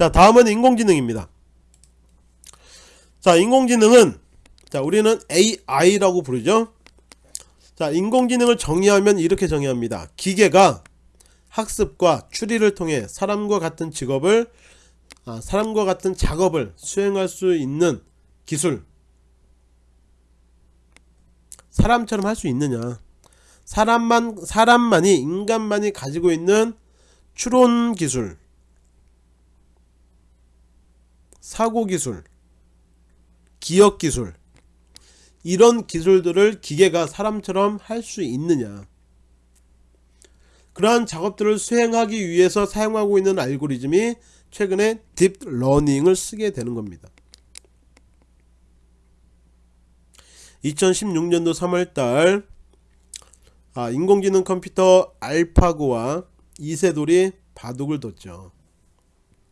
자 다음은 인공지능입니다. 자 인공지능은 자 우리는 AI라고 부르죠. 자 인공지능을 정의하면 이렇게 정의합니다. 기계가 학습과 추리를 통해 사람과 같은 직업을 아, 사람과 같은 작업을 수행할 수 있는 기술. 사람처럼 할 수 있느냐. 사람만 사람만이 인간만이 가지고 있는 추론 기술 사고 기술 기억 기술 이런 기술들을 기계가 사람처럼 할 수 있느냐? 그러한 작업들을 수행하기 위해서 사용하고 있는 알고리즘이 최근에 딥러닝을 쓰게 되는 겁니다. 2016년도 3월달 아, 인공지능 컴퓨터 알파고와 이세돌이 바둑을 뒀죠.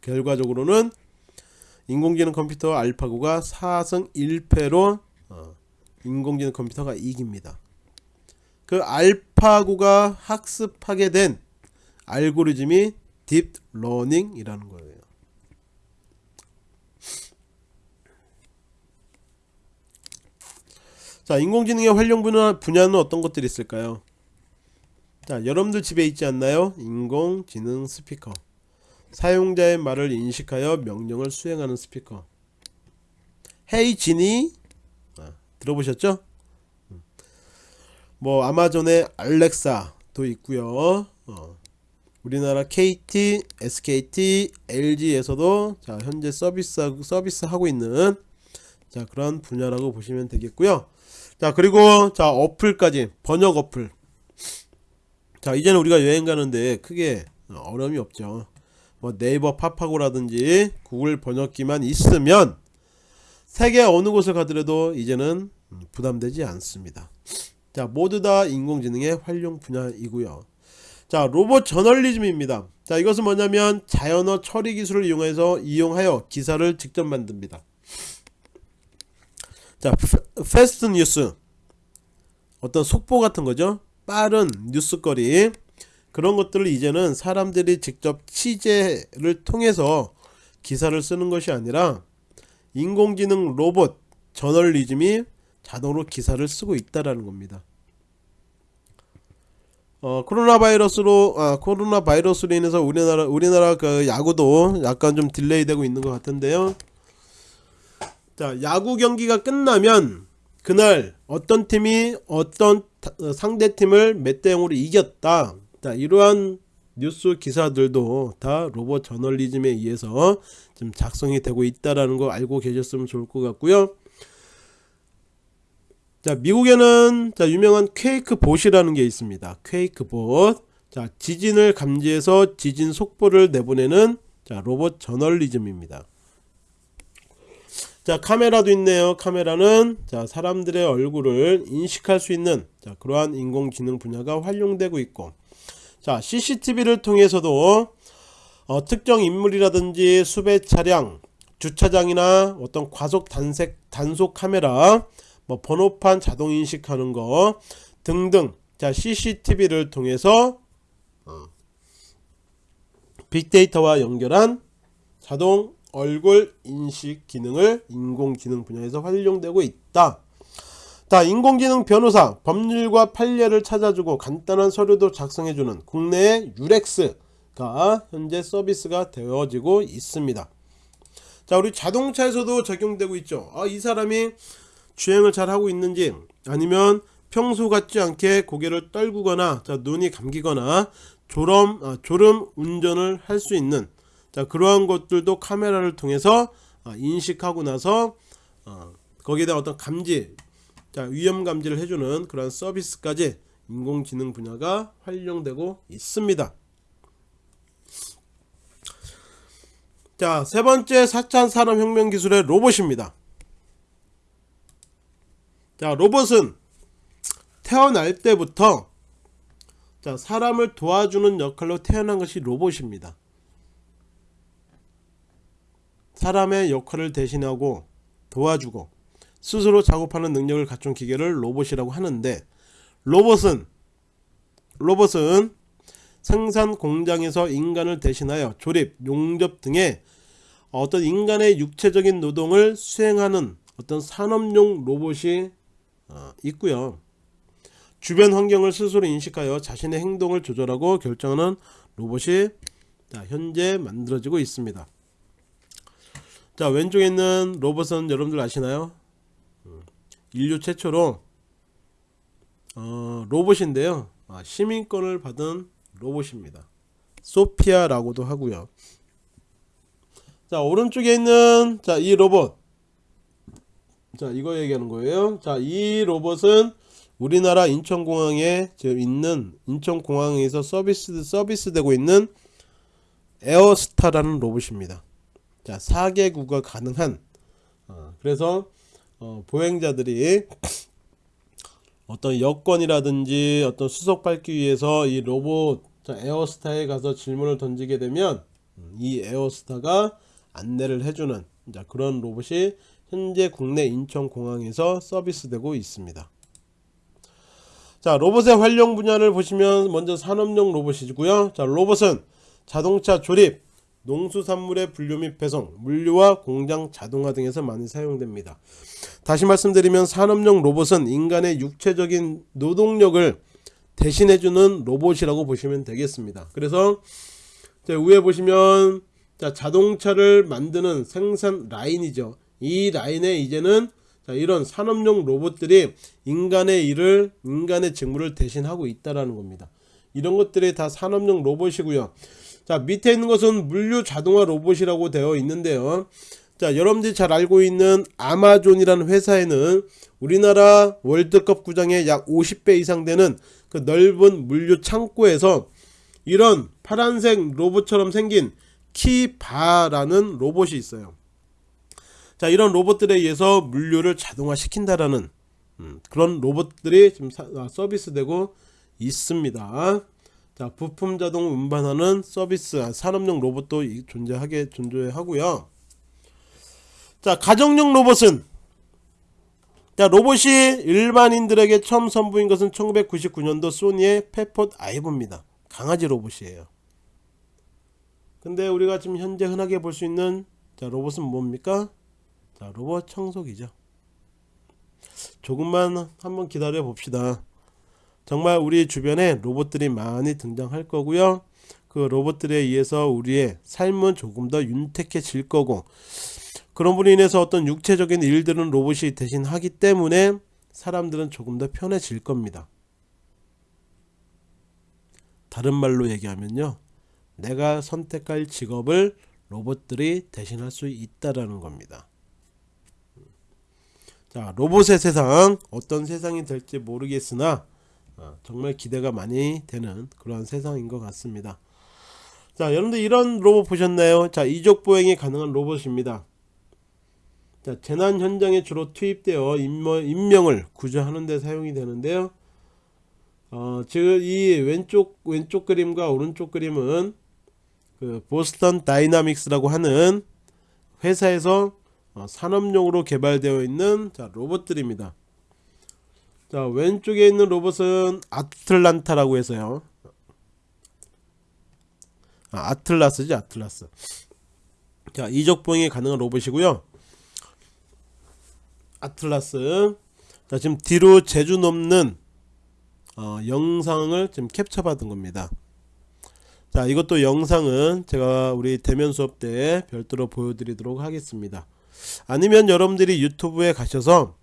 결과적으로는 인공지능 컴퓨터 알파고가 4승 1패로 어, 인공지능 컴퓨터가 이깁니다. 그 알파고가 학습하게 된 알고리즘이 딥러닝이라는 거예요. 자 인공지능의 활용 분야, 분야는 어떤 것들이 있을까요? 자 여러분들 집에 있지 않나요? 인공지능 스피커 사용자의 말을 인식하여 명령을 수행하는 스피커. 헤이 지니? 아, 들어보셨죠? 음. 뭐 아마존의 알렉사도 있고요. 어. 우리나라 KT, SKT, LG에서도 자 현재 서비스 서비스 하고 있는 자 그런 분야라고 보시면 되겠고요. 자 그리고 자 어플까지 번역 어플. 자 이제는 우리가 여행 가는데 크게 어려움이 없죠 뭐 네이버 파파고라든지 구글 번역기만 있으면 세계 어느 곳을 가더라도 이제는 부담되지 않습니다. 자 모두 다 인공지능의 활용 분야이고요. 자 로봇 저널리즘입니다. 자 이것은 뭐냐면 자연어 처리 기술을 이용해서 이용하여 기사를 직접 만듭니다. 자 fast news. 어떤 속보 같은 거죠? 빠른 뉴스거리 그런 것들을 이제는 사람들이 직접 취재를 통해서 기사를 쓰는 것이 아니라 인공지능 로봇 저널리즘이 자동으로 기사를 쓰고 있다라는 겁니다. 어, 코로나 바이러스로 아, 코로나 바이러스로 인해서 우리나라 우리나라 그 야구도 약간 좀 delay 되고 있는 것 같은데요. 자 야구 경기가 끝나면 그날 어떤 팀이 어떤 상대 팀을 몇 대 0으로 이겼다 자 이러한 뉴스 기사들도 다 로봇 저널리즘에 의해서 좀 작성이 되고 있다라는 거 알고 계셨으면 좋을 것 같고요. 자 미국에는 자 유명한 퀘이크 봇이라는 게 있습니다. 퀘이크 봇 자 지진을 감지해서 지진 속보를 내보내는 자 로봇 저널리즘입니다. 자 카메라도 있네요. 카메라는 자 사람들의 얼굴을 인식할 수 있는 자 그러한 인공지능 분야가 활용되고 있고 자 CCTV를 통해서도 어, 특정 인물이라든지 수배 차량 주차장이나 어떤 과속 단색 단속 카메라 뭐 번호판 자동 인식하는 거 등등. 자 CCTV를 통해서 어, 빅데이터와 연결한 자동 얼굴 인식 기능을 인공지능 분야에서 활용되고 있다 자 인공지능 변호사 법률과 판례를 찾아주고 간단한 서류도 작성해주는 국내의 유렉스가 현재 서비스가 되어지고 있습니다. 자 우리 자동차에서도 적용되고 있죠. 아, 이 사람이 주행을 잘 하고 있는지 아니면 평소 같지 않게 고개를 떨구거나 자, 눈이 감기거나 졸음, 아, 졸음 운전을 할 수 있는 자 그러한 것들도 카메라를 통해서 어, 인식하고 나서 어, 거기에 대한 어떤 감지 자 위험 감지를 해주는 그런 서비스까지 인공지능 분야가 활용되고 있습니다. 자 세번째 4차 산업혁명 기술의 로봇입니다. 자 로봇은 태어날 때부터 자 사람을 도와주는 역할로 태어난 것이 로봇입니다. 사람의 역할을 대신하고 도와주고 스스로 작업하는 능력을 갖춘 기계를 로봇이라고 하는데 로봇은 로봇은 생산 공장에서 인간을 대신하여 조립, 용접 등의 어떤 인간의 육체적인 노동을 수행하는 어떤 산업용 로봇이 어, 있고요. 주변 환경을 스스로 인식하여 자신의 행동을 조절하고 결정하는 로봇이 자, 현재 만들어지고 있습니다. 자 왼쪽에 있는 로봇은 여러분들 아시나요? 음, 인류 최초로 어, 로봇인데요. 아, 시민권을 받은 로봇입니다. 소피아라고도 하고요. 자 오른쪽에 있는 자 이 로봇 자 이거 얘기하는 거예요. 자 이 로봇은 우리나라 인천공항에 있는 인천공항에서 서비스 서비스 되고 있는 에어스타라는 로봇입니다. 자 4개국어 가능한 어, 그래서 어, 보행자들이 어떤 여권이라든지 어떤 수속 밟기 위해서 이 로봇 자, 에어스타에 가서 질문을 던지게 되면 음, 이 에어스타가 안내를 해주는 자, 그런 로봇이 현재 국내 인천공항에서 서비스되고 있습니다. 자 로봇의 활용 분야를 보시면 먼저 산업용 로봇이고요. 자 로봇은 자동차 조립, 농수산물의 분류 및 배송, 물류와 공장 자동화 등에서 많이 사용됩니다. 다시 말씀드리면 산업용 로봇은 인간의 육체적인 노동력을 대신해주는 로봇이라고 보시면 되겠습니다. 그래서 위에 보시면 자, 자동차를 만드는 생산 라인이죠. 이 라인에 이제는 자, 이런 산업용 로봇들이 인간의 일을 인간의 직무를 대신하고 있다라는 겁니다. 이런 것들이 다 산업용 로봇이고요. 자 밑에 있는 것은 물류 자동화 로봇이라고 되어 있는데요. 자 여러분들이 잘 알고 있는 아마존이라는 회사에는 우리나라 월드컵 구장의 약 50배 이상 되는 그 넓은 물류 창고에서 이런 파란색 로봇처럼 생긴 키바라는 로봇이 있어요. 자 이런 로봇들에 의해서 물류를 자동화 시킨다라는 음, 그런 로봇들이 지금 아, 서비스되고 있습니다. 자 부품 자동 운반하는 서비스 아, 산업용 로봇도 존재하게 존재하고요. 자 가정용 로봇은 자 로봇이 일반인들에게 처음 선보인 것은 1999년도 소니의 페폿 아이브입니다. 강아지 로봇이에요. 근데 우리가 지금 현재 흔하게 볼 수 있는 자 로봇은 뭡니까? 자 로봇 청소기죠. 조금만 한번 기다려 봅시다. 정말 우리 주변에 로봇들이 많이 등장할 거고요. 그 로봇들에 의해서 우리의 삶은 조금 더 윤택해질 거고 그런 분로 인해서 어떤 육체적인 일들은 로봇이 대신 하기 때문에 사람들은 조금 더 편해질 겁니다. 다른 말로 얘기하면요. 내가 선택할 직업을 로봇들이 대신할 수 있다라는 겁니다. 자, 로봇의 세상 어떤 세상이 될지 모르겠으나 어, 정말 기대가 많이 되는 그러한 세상인 것 같습니다. 자, 여러분들 이런 로봇 보셨나요? 자, 이족 보행이 가능한 로봇입니다. 자, 재난 현장에 주로 투입되어 인명, 을 구조하는 데 사용이 되는데요. 어, 지금 이 왼쪽 왼쪽 그림과 오른쪽 그림은 그 보스턴 다이나믹스라고 하는 회사에서 어, 산업용으로 개발되어 있는 자, 로봇들입니다. 자, 왼쪽에 있는 로봇은 아틀란타라고 해서요. 아, 아틀라스지 아틀라스. 자, 이적 보행이 가능한 로봇이고요. 아틀라스 자 지금 뒤로 재주 넘는 어, 영상을 지금 캡처 받은 겁니다 자 이것도 영상은 제가 우리 대면 수업 때 별도로 보여드리도록 하겠습니다 아니면 여러분들이 유튜브에 가셔서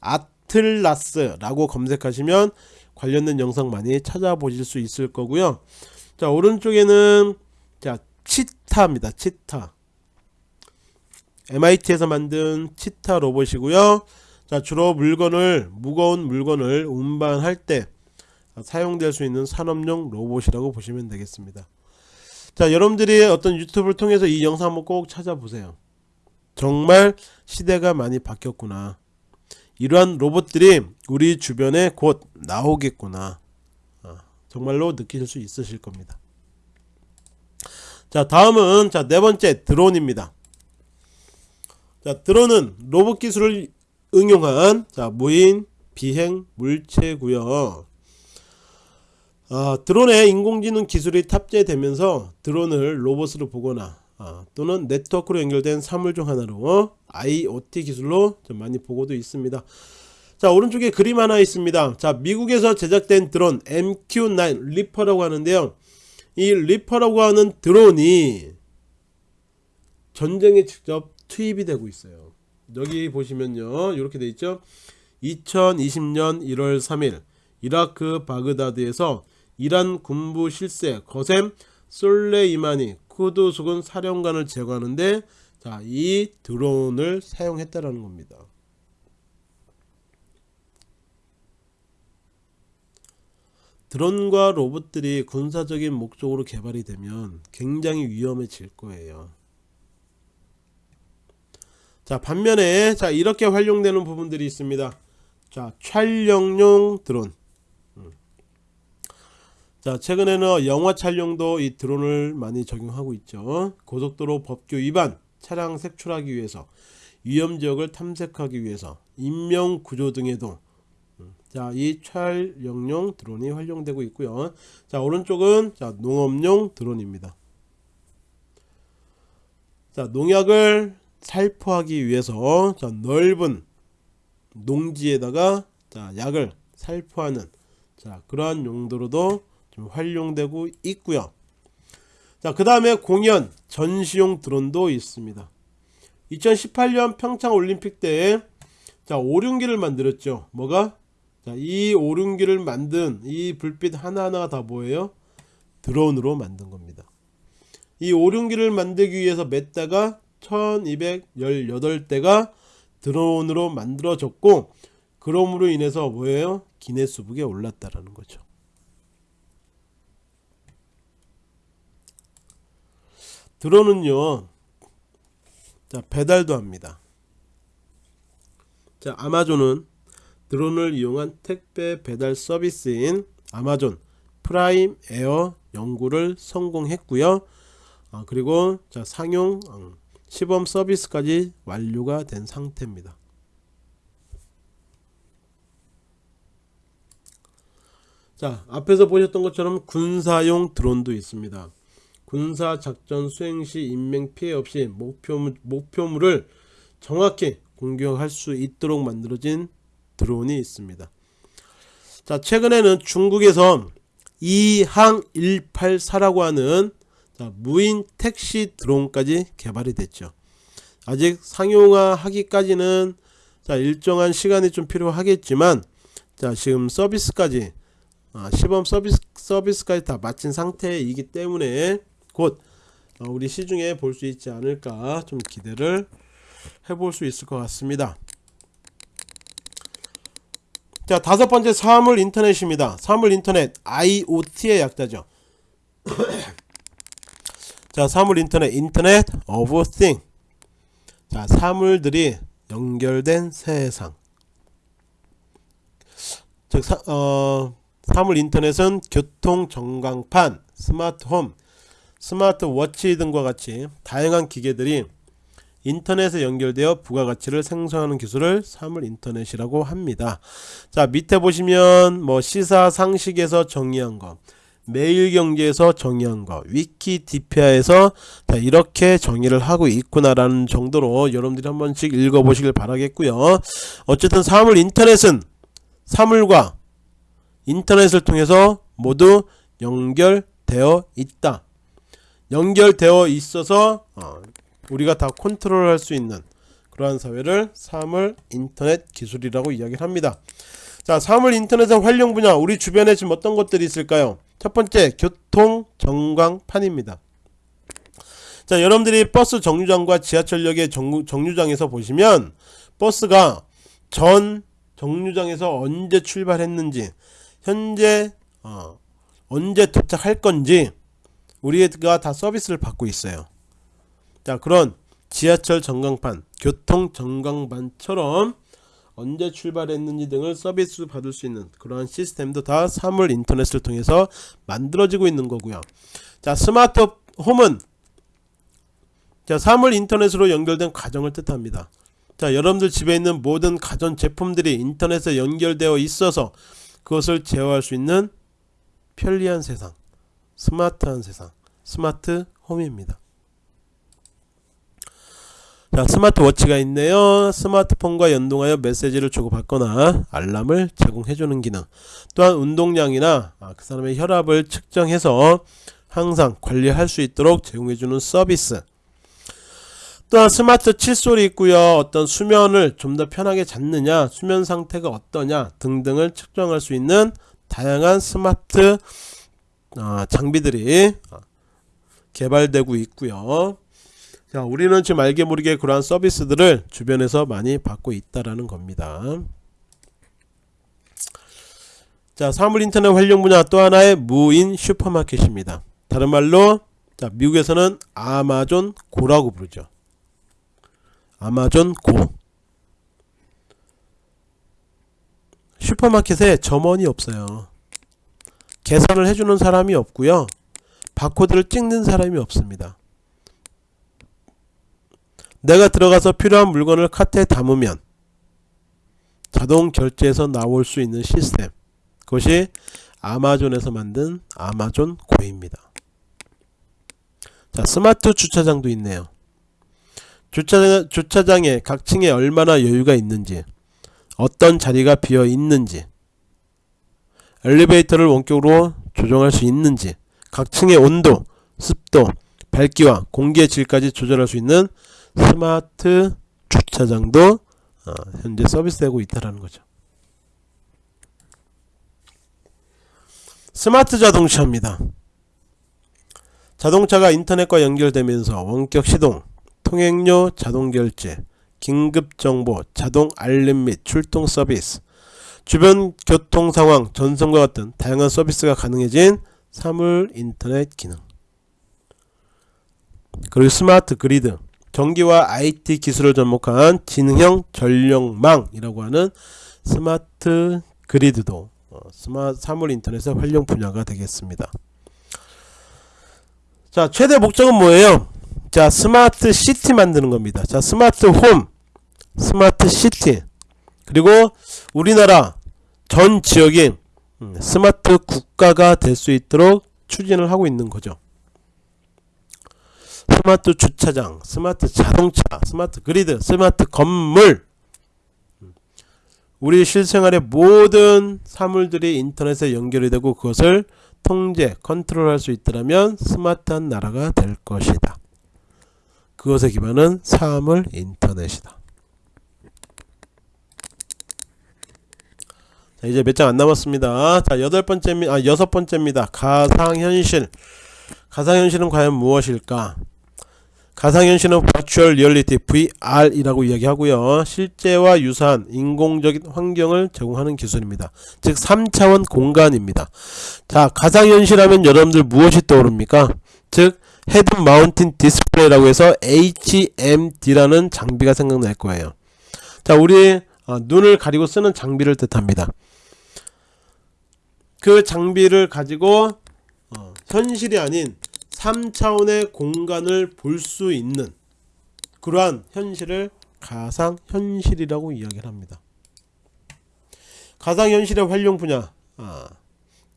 아 틀라스 라고 검색하시면 관련된 영상 많이 찾아보실 수 있을 거고요 자 오른쪽에는 자 치타입니다 치타 MIT에서 만든 치타 로봇이고요. 자, 주로 물건을 무거운 물건을 운반할 때 사용될 수 있는 산업용 로봇이라고 보시면 되겠습니다. 자, 여러분들이 어떤 유튜브를 통해서 이 영상 한번 꼭 찾아보세요. 정말 시대가 많이 바뀌었구나. 이러한 로봇들이 우리 주변에 곧 나오겠구나. 어, 정말로 느끼실 수 있으실 겁니다. 자, 다음은 자, 네 번째 드론입니다. 자, 드론은 로봇 기술을 응용한 자, 무인 비행 물체고요. 아, 드론에 인공지능 기술이 탑재되면서 드론을 로봇으로 보거나 아, 또는 네트워크로 연결된 사물 중 하나로 IoT 기술로 좀 많이 보고도 있습니다. 자 오른쪽에 그림 하나 있습니다. 자 미국에서 제작된 드론 MQ9 리퍼라고 하는데요. 이 리퍼라고 하는 드론이 전쟁에 직접 투입이 되고 있어요. 여기 보시면요. 이렇게 돼 있죠. 2020년 1월 3일 이라크 바그다드에서 이란 군부 실세 거셈 솔레이마니 쿠드스군 사령관을 제거하는데 자, 이 드론을 사용했다라는 겁니다. 드론과 로봇들이 군사적인 목적으로 개발이 되면 굉장히 위험해질 거예요. 자, 반면에 자, 이렇게 활용되는 부분들이 있습니다. 자, 촬영용 드론. 음. 자, 최근에는 영화 촬영도 이 드론을 많이 적용하고 있죠. 고속도로 법규 위반, 차량 색출하기 위해서, 위험 지역을 탐색하기 위해서, 인명 구조 등에도 음. 자, 이 촬영용 드론이 활용되고 있고요. 자, 오른쪽은 자, 농업용 드론입니다. 자, 농약을 살포하기 위해서 자, 넓은 농지에다가 자, 약을 살포하는 자, 그러한 용도로도 좀 활용되고 있고요. 자, 그 다음에 공연 전시용 드론도 있습니다. 2018년 평창 올림픽 때 자, 오륜기를 만들었죠. 뭐가? 자, 이 오륜기를 만든 이 불빛 하나하나가 다 뭐예요? 드론으로 만든 겁니다. 이 오륜기를 만들기 위해서 몇 대가 1218대가 드론으로 만들어졌고 그럼으로 인해서 뭐예요? 기네스북에 올랐다라는 거죠. 드론은요. 자, 배달도 합니다. 자, 아마존은 드론을 이용한 택배 배달 서비스인 아마존 프라임 에어 연구를 성공했고요. 아, 그리고 자, 상용 음, 시범 서비스까지 완료가 된 상태입니다. 자 앞에서 보셨던 것처럼 군사용 드론도 있습니다. 군사 작전 수행 시 인명 피해 없이 목표물, 목표물을 정확히 공격할 수 있도록 만들어진 드론이 있습니다. 자 최근에는 중국에서 이항 184라고 하는 자, 무인 택시 드론까지 개발이 됐죠. 아직 상용화하기까지는 자, 일정한 시간이 좀 필요하겠지만 자, 지금 서비스까지 아, 시범 서비스 서비스까지 다 마친 상태이기 때문에 곧 어, 우리 시중에 볼 수 있지 않을까 좀 기대를 해볼 수 있을 것 같습니다. 자 다섯 번째 사물 인터넷입니다. 사물 인터넷 IoT의 약자죠. 자 사물 인터넷 Internet of Thing. 자 사물들이 연결된 세상. 즉 사, 어, 사물 인터넷은 교통 전광판, 스마트홈, 스마트워치 등과 같이 다양한 기계들이 인터넷에 연결되어 부가가치를 생성하는 기술을 사물 인터넷이라고 합니다. 자 밑에 보시면 뭐 시사 상식에서 정의한 것 매일경제에서 정의한 거 위키디피아에서 이렇게 정의를 하고 있구나라는 정도로 여러분들이 한 번씩 읽어보시길 바라겠고요 어쨌든 사물 인터넷은 사물과 인터넷을 통해서 모두 연결되어 있다 연결되어 있어서 어, 우리가 다 컨트롤할 수 있는 그러한 사회를 사물 인터넷 기술이라고 이야기를 합니다 자 사물 인터넷의 활용 분야 우리 주변에 지금 어떤 것들이 있을까요 첫 번째 교통 전광판입니다. 자 여러분들이 버스 정류장과 지하철역의 정, 정류장에서 보시면 버스가 전 정류장에서 언제 출발했는지 현재 어, 언제 도착할 건지 우리가 다 서비스를 받고 있어요. 자 그런 지하철 전광판 교통 전광판처럼 언제 출발했는지 등을 서비스 받을 수 있는 그러한 시스템도 다 사물 인터넷을 통해서 만들어지고 있는 거고요. 자 스마트 홈은 자 사물 인터넷으로 연결된 가정을 뜻합니다. 자 여러분들 집에 있는 모든 가전 제품들이 인터넷에 연결되어 있어서 그것을 제어할 수 있는 편리한 세상 스마트한 세상 스마트 홈입니다. 자 스마트워치가 있네요. 스마트폰과 연동하여 메시지를 주고받거나 알람을 제공해주는 기능 또한 운동량이나 아, 그 사람의 혈압을 측정해서 항상 관리할 수 있도록 제공해주는 서비스. 또한 스마트 칫솔이 있고요. 어떤 수면을 좀 더 편하게 잤느냐 수면 상태가 어떠냐 등등을 측정할 수 있는 다양한 스마트 어, 장비들이 어, 개발되고 있고요 자, 우리는 지금 알게 모르게 그러한 서비스들을 주변에서 많이 받고 있다라는 겁니다. 자, 사물 인터넷 활용 분야 또 하나의 무인 슈퍼마켓입니다. 다른 말로 자, 미국에서는 아마존 고라고 부르죠. 아마존 고. 슈퍼마켓에 점원이 없어요. 계산을 해주는 사람이 없고요. 바코드를 찍는 사람이 없습니다. 내가 들어가서 필요한 물건을 카트에 담으면 자동 결제에서 나올 수 있는 시스템 그것이 아마존에서 만든 아마존 고입니다 자 스마트 주차장도 있네요 주차장, 주차장에 각 층에 얼마나 여유가 있는지 어떤 자리가 비어 있는지 엘리베이터를 원격으로 조정할 수 있는지 각 층의 온도, 습도, 밝기와 공기의 질까지 조절할 수 있는 스마트 주차장도 어, 현재 서비스되고 있다는 거죠. 스마트 자동차입니다. 자동차가 인터넷과 연결되면서 원격 시동, 통행료 자동 결제, 긴급 정보, 자동 알림 및 출동 서비스, 주변 교통 상황 전송과 같은 다양한 서비스가 가능해진 사물 인터넷 기능. 그리고 스마트 그리드, 전기와 IT 기술을 접목한 지능형 전력망이라고 하는 스마트 그리드도 어, 스마트 사물 인터넷의 활용 분야가 되겠습니다. 자, 최대 목적은 뭐예요? 자, 스마트 시티 만드는 겁니다. 자, 스마트 홈, 스마트 시티, 그리고 우리나라 전 지역이 음, 스마트 국가가 될 수 있도록 추진을 하고 있는 거죠. 스마트 주차장, 스마트 자동차, 스마트 그리드, 스마트 건물 우리 실생활의 모든 사물들이 인터넷에 연결이 되고 그것을 통제, 컨트롤할 수 있다면 스마트한 나라가 될 것이다. 그것의 기반은 사물 인터넷이다. 자, 이제 몇 장 안 남았습니다. 자, 여덟 번째, 아, 여섯 번째입니다. 가상현실. 가상현실은 과연 무엇일까? 가상현실은 Virtual Reality VR이라고 이야기하고요. 실제와 유사한 인공적인 환경을 제공하는 기술입니다. 즉 3차원 공간입니다. 자, 가상현실 하면 여러분들 무엇이 떠오릅니까? 즉 head mounted display라고 해서 HMD라는 장비가 생각날 거예요. 자, 우리 어, 눈을 가리고 쓰는 장비를 뜻합니다. 그 장비를 가지고 어, 현실이 아닌 3차원의 공간을 볼 수 있는 그러한 현실을 가상현실이라고 이야기를 합니다. 가상현실의 활용 분야. 아,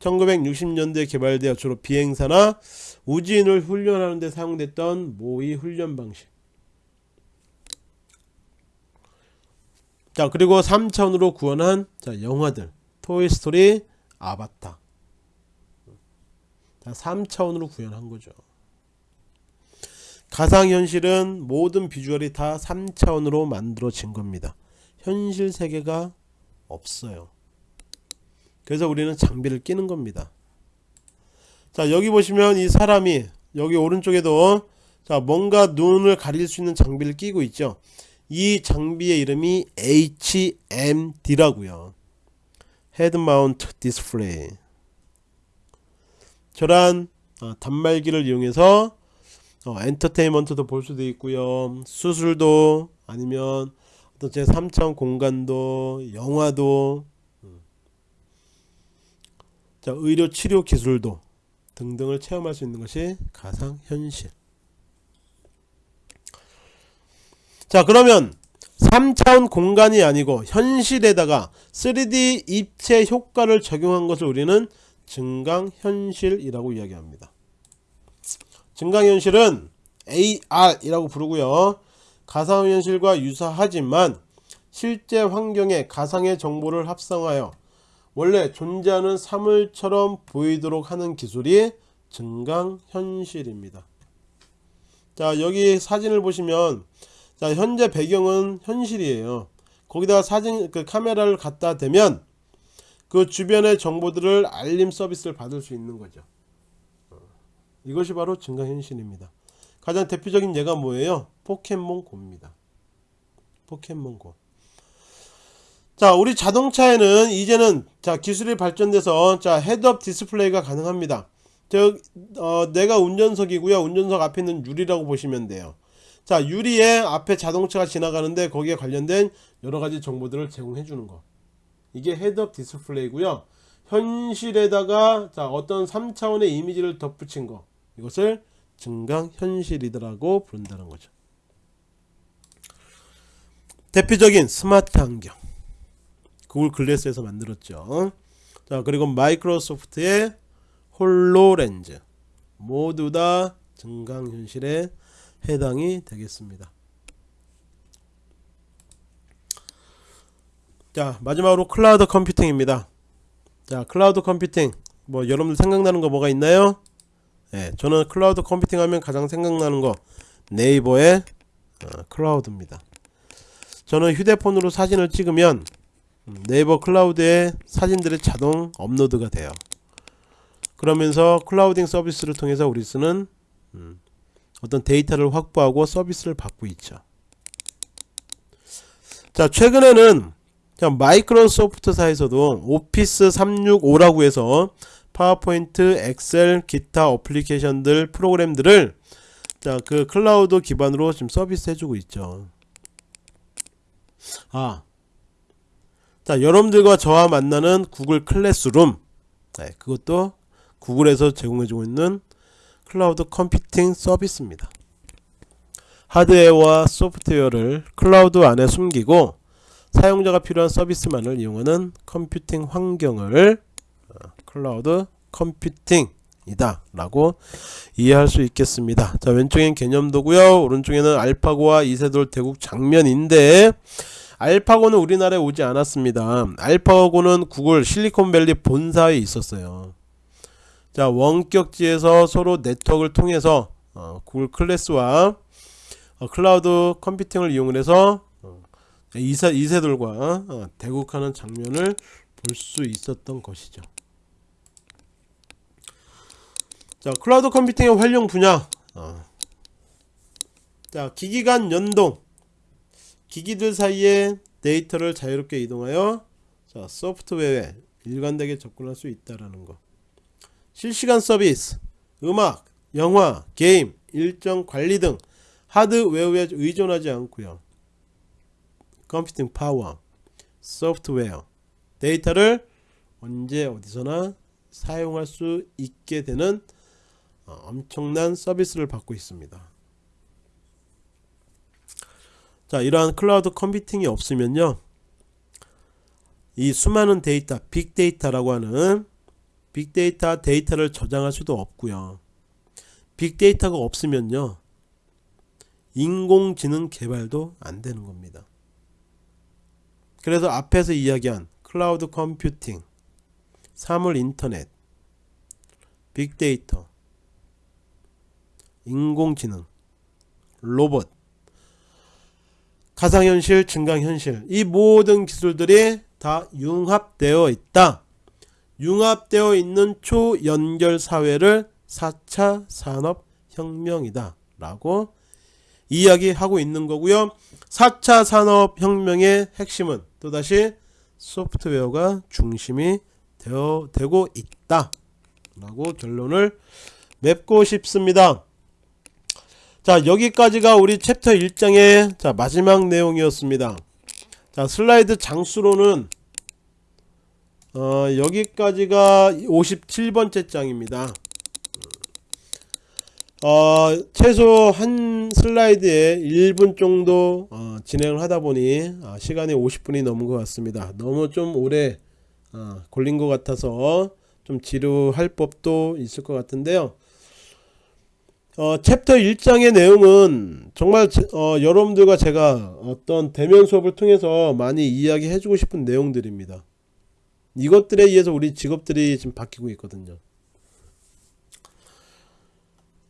1960년대에 개발되어 주로 비행사나 우주인을 훈련하는 데 사용됐던 모의 훈련 방식. 자 그리고 3차원으로 구현한 자, 영화들. 토이스토리 아바타 3차원으로 구현한 거죠. 가상현실은 모든 비주얼이 다 3차원으로 만들어진 겁니다. 현실 세계가 없어요. 그래서 우리는 장비를 끼는 겁니다. 자 여기 보시면 이 사람이 여기 오른쪽에도 자 뭔가 눈을 가릴 수 있는 장비를 끼고 있죠. 이 장비의 이름이 HMD라고요. Head Mount Display. 저런 어, 단말기를 이용해서 어, 엔터테인먼트도 볼 수도 있고요 수술도 아니면 어떤 제 3차원 공간도 영화도 음. 자 의료 치료 기술도 등등을 체험할 수 있는 것이 가상현실 자 그러면 3차원 공간이 아니고 현실에다가 3D 입체 효과를 적용한 것을 우리는 증강현실이라고 이야기합니다. 증강현실은 AR이라고 부르고요. 가상현실과 유사하지만 실제 환경에 가상의 정보를 합성하여 원래 존재하는 사물처럼 보이도록 하는 기술이 증강현실입니다. 자 여기 사진을 보시면 자 현재 배경은 현실이에요. 거기다가 사진 그 카메라를 갖다 대면 그 주변의 정보들을 알림 서비스를 받을 수 있는 거죠. 어, 이것이 바로 증강현실입니다. 가장 대표적인 예가 뭐예요? 포켓몬고입니다. 포켓몬고. 자, 우리 자동차에는 이제는 자 기술이 발전돼서 자 head-up display가 가능합니다. 저 어, 내가 운전석이고요. 운전석 앞에 있는 유리라고 보시면 돼요. 자, 유리에 앞에 자동차가 지나가는데 거기에 관련된 여러 가지 정보들을 제공해 주는 거. 이게 헤드업 디스플레이고요. 현실에다가 자 어떤 3차원의 이미지를 덧붙인 거. 이것을 증강 현실이라고 부른다는 거죠. 대표적인 스마트 안경. Google Glass에서 만들었죠. 자, 그리고 마이크로소프트의 HoloLens. 모두 다 증강현실에 해당이 되겠습니다. 자, 마지막으로 클라우드 컴퓨팅입니다. 자, 클라우드 컴퓨팅. 뭐 여러분들 생각나는 거 뭐가 있나요? 예, 저는 클라우드 컴퓨팅 하면 가장 생각나는 거 네이버의 어, 클라우드입니다. 저는 휴대폰으로 사진을 찍으면 음, 네이버 클라우드에 사진들이 자동 업로드가 돼요. 그러면서 clouding 서비스를 통해서 우리 쓰는 음, 어떤 데이터를 확보하고 서비스를 받고 있죠. 자, 최근에는 마이크로소프트사에서도 Office 365라고 해서 파워포인트, 엑셀, 기타 어플리케이션들 프로그램들을 자, 그 클라우드 기반으로 지금 서비스 해주고 있죠. 아, 자, 여러분들과 저와 만나는 Google Classroom, 네, 그것도 구글에서 제공해주고 있는 클라우드 컴퓨팅 서비스입니다. 하드웨어와 소프트웨어를 클라우드 안에 숨기고 사용자가 필요한 서비스만을 이용하는 컴퓨팅 환경을 클라우드 컴퓨팅이다 라고 이해할 수 있겠습니다. 자 왼쪽엔 개념도고요. 오른쪽에는 알파고와 이세돌 대국 장면인데 알파고는 우리나라에 오지 않았습니다. 알파고는 구글 실리콘밸리 본사에 있었어요 자 원격지에서 서로 네트워크를 통해서 어, 구글 클래스와 어, 클라우드 컴퓨팅을 이용해서 어, 이세, 이세돌과 어, 대국하는 장면을 볼 수 있었던 것이죠 자 클라우드 컴퓨팅의 활용 분야 어. 자 기기 간 연동 기기들 사이에 데이터를 자유롭게 이동하여 자 소프트웨어에 일관되게 접근할 수 있다라는 거 실시간 서비스 음악 영화 게임 일정 관리 등 하드웨어에 의존하지 않고요 컴퓨팅 파워 소프트웨어 데이터를 언제 어디서나 사용할 수 있게 되는 어, 엄청난 서비스를 받고 있습니다. 자 이러한 클라우드 컴퓨팅이 없으면요 이 수많은 데이터 빅데이터라고 하는 빅데이터 데이터를 저장할 수도 없고요 빅데이터가 없으면요 인공지능 개발도 안 되는 겁니다 그래서 앞에서 이야기한 클라우드 컴퓨팅 사물 인터넷 빅데이터 인공지능, 로봇, 가상현실, 증강현실 이 모든 기술들이 다 융합되어 있다. 융합되어 있는 초연결 사회를 4차 산업혁명이다 라고 이야기하고 있는 거고요. 4차 산업혁명의 핵심은 또다시 소프트웨어가 중심이 되어, 되고 있다 라고 결론을 맺고 싶습니다. 자 여기까지가 우리 챕터 1장의 자 마지막 내용이었습니다. 자 슬라이드 장수로는 어, 여기까지가 57번째 장입니다. 어, 최소 한 슬라이드에 1분 정도 어, 진행을 하다 보니 어, 시간이 50분이 넘은 것 같습니다. 너무 좀 오래 어, 걸린 것 같아서 좀 지루할 법도 있을 것 같은데요. 어, 챕터 1장의 내용은 정말 제- 어, 여러분들과 제가 어떤 대면 수업을 통해서 많이 이야기해 주고 싶은 내용들입니다. 이것들에 의해서 우리 직업들이 지금 바뀌고 있거든요.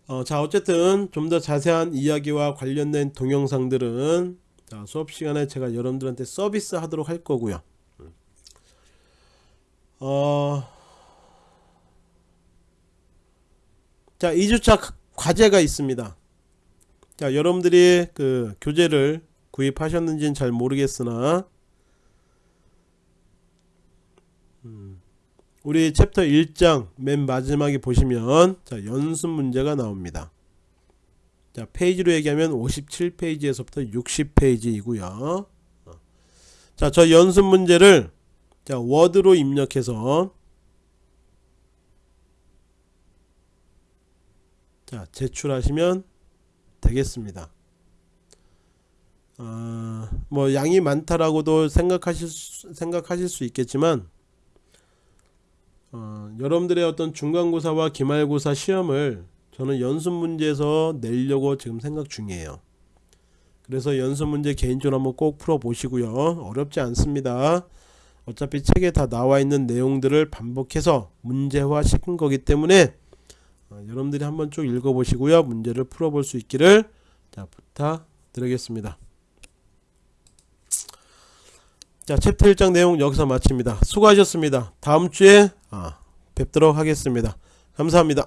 어, 자 어쨌든 좀 더 자세한 이야기와 관련된 동영상들은 자, 수업 시간에 제가 여러분들한테 서비스 하도록 할 거고요. 어, 자 2주차 과제가 있습니다. 자 여러분들이 그 교재를 구입하셨는지는 잘 모르겠으나 음, 우리 챕터 1장 맨 마지막에 보시면 자 연습 문제가 나옵니다. 자 페이지로 얘기하면 57페이지에서부터 60페이지이고요. 자 저 연습 문제를 자 워드로 입력해서 자 제출하시면 되겠습니다. 아, 뭐 양이 많다라고도 생각하실 수, 생각하실 수 있겠지만 어, 여러분들의 어떤 중간고사와 기말고사 시험을 저는 연습 문제에서 내려고 지금 생각 중이에요. 그래서 연습 문제 개인적으로 한번 꼭 풀어 보시고요. 어렵지 않습니다. 어차피 책에 다 나와 있는 내용들을 반복해서 문제화 시킨 거기 때문에 어, 여러분들이 한번 쭉 읽어 보시고요. 문제를 풀어 볼 수 있기를 자, 부탁드리겠습니다. 자, 챕터 1장 내용 여기서 마칩니다. 수고하셨습니다. 다음 주에 아, 뵙도록 하겠습니다. 감사합니다.